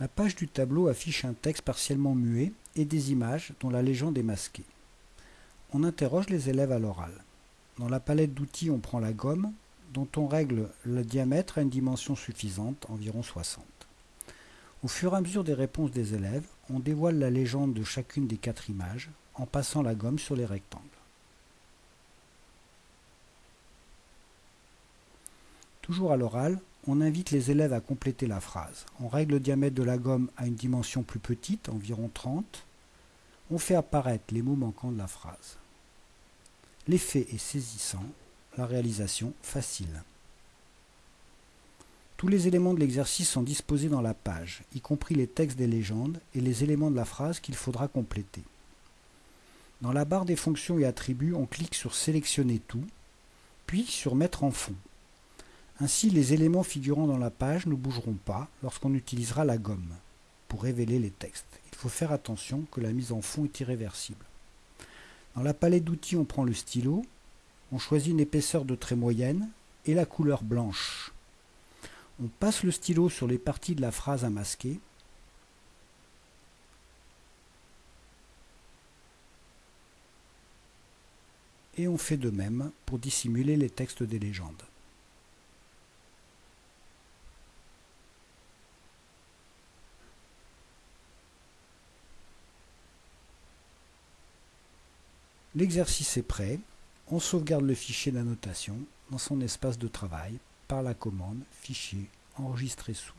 La page du tableau affiche un texte partiellement muet et des images dont la légende est masquée. On interroge les élèves à l'oral. Dans la palette d'outils, on prend la gomme, dont on règle le diamètre à une dimension suffisante, environ 60. Au fur et à mesure des réponses des élèves, on dévoile la légende de chacune des quatre images en passant la gomme sur les rectangles. Toujours à l'oral, on invite les élèves à compléter la phrase. On règle le diamètre de la gomme à une dimension plus petite, environ 30. On fait apparaître les mots manquants de la phrase. L'effet est saisissant, la réalisation facile. Tous les éléments de l'exercice sont disposés dans la page, y compris les textes des légendes et les éléments de la phrase qu'il faudra compléter. Dans la barre des fonctions et attributs, on clique sur Sélectionner tout, puis sur Mettre en fond. Ainsi, les éléments figurant dans la page ne bougeront pas lorsqu'on utilisera la gomme pour révéler les textes. Il faut faire attention que la mise en fond est irréversible. Dans la palette d'outils, on prend le stylo, on choisit une épaisseur de trait moyenne et la couleur blanche. On passe le stylo sur les parties de la phrase à masquer et on fait de même pour dissimuler les textes des légendes. L'exercice est prêt. On sauvegarde le fichier d'annotation dans son espace de travail par la commande Fichier enregistrer sous.